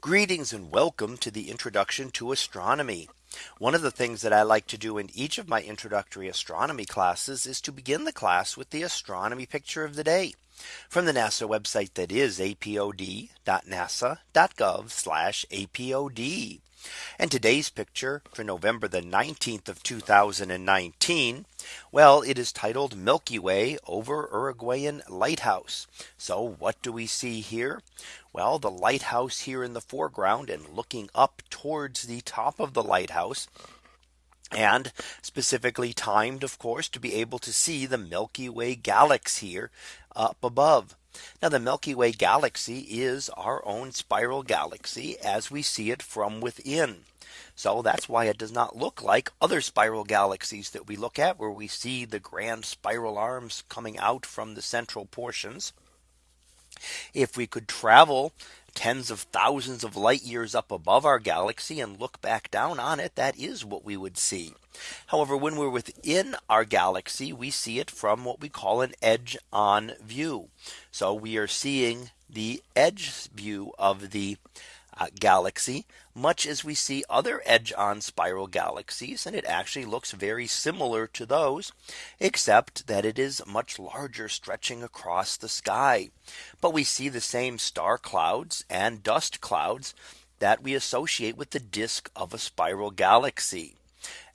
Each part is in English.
Greetings and welcome to the introduction to astronomy. One of the things that I like to do in each of my introductory astronomy classes is to begin the class with the astronomy picture of the day from the NASA website that is apod.nasa.gov apod. And today's picture for November the 19th of 2019. Well, it is titled Milky Way over Uruguayan Lighthouse. So what do we see here? Well, the lighthouse here in the foreground and looking up towards the top of the lighthouse and specifically timed of course to be able to see the Milky Way galaxy here up above. Now the Milky Way galaxy is our own spiral galaxy as we see it from within. So that's why it does not look like other spiral galaxies that we look at where we see the grand spiral arms coming out from the central portions. If we could travel tens of thousands of light years up above our galaxy and look back down on it, that is what we would see. However, when we're within our galaxy, we see it from what we call an edge on view. So we are seeing the edge view of the Uh, galaxy much as we see other edge on spiral galaxies and it actually looks very similar to those except that it is much larger stretching across the sky. But we see the same star clouds and dust clouds that we associate with the disk of a spiral galaxy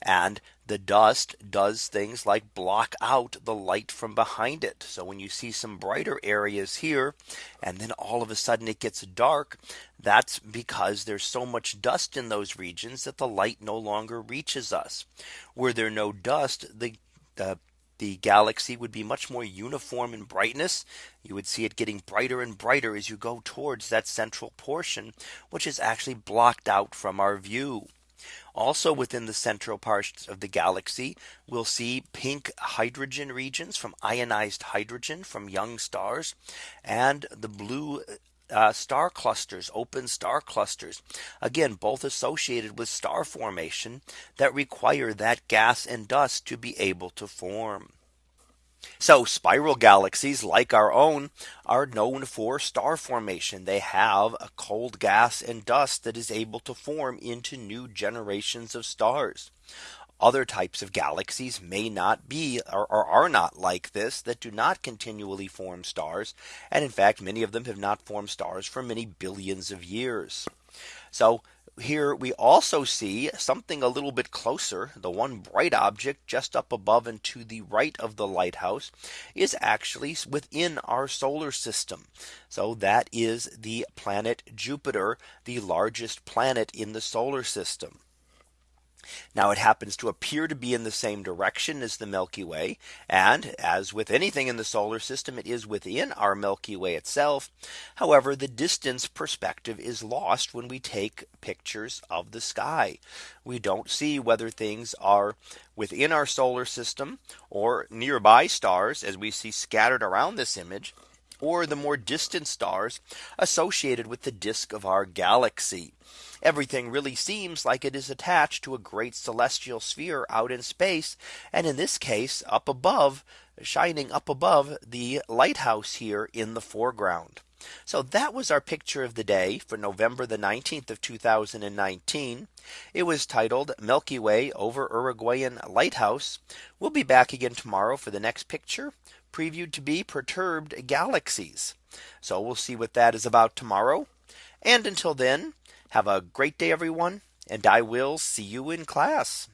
and the dust does things like block out the light from behind it. So when you see some brighter areas here, and then all of a sudden it gets dark, that's because there's so much dust in those regions that the light no longer reaches us. Were there no dust, the the galaxy would be much more uniform in brightness. You would see it getting brighter and brighter as you go towards that central portion, which is actually blocked out from our view. Also within the central parts of the galaxy, we'll see pink hydrogen regions from ionized hydrogen from young stars and the blue uh, star clusters, open star clusters, again, both associated with star formation that require that gas and dust to be able to form. So spiral galaxies like our own are known for star formation. They have a cold gas and dust that is able to form into new generations of stars. Other types of galaxies may not be or, or, are not like this that do not continually form stars. And in fact, many of them have not formed stars for many billions of years. So here we also see something a little bit closer. The one bright object just up above and to the right of the lighthouse is actually within our solar system. So that is the planet Jupiter, the largest planet in the solar system. Now it happens to appear to be in the same direction as the Milky Way. And as with anything in the solar system, it is within our Milky Way itself. However, the distance perspective is lost when we take pictures of the sky. We don't see whether things are within our solar system or nearby stars as we see scattered around this image or the more distant stars associated with the disk of our galaxy. Everything really seems like it is attached to a great celestial sphere out in space. And in this case up above shining up above the lighthouse here in the foreground. So that was our picture of the day for November the 19th of 2019. It was titled Milky Way over Uruguayan Lighthouse. We'll be back again tomorrow for the next picture previewed to be perturbed galaxies. So we'll see what that is about tomorrow. And until then, have a great day, everyone. And I will see you in class.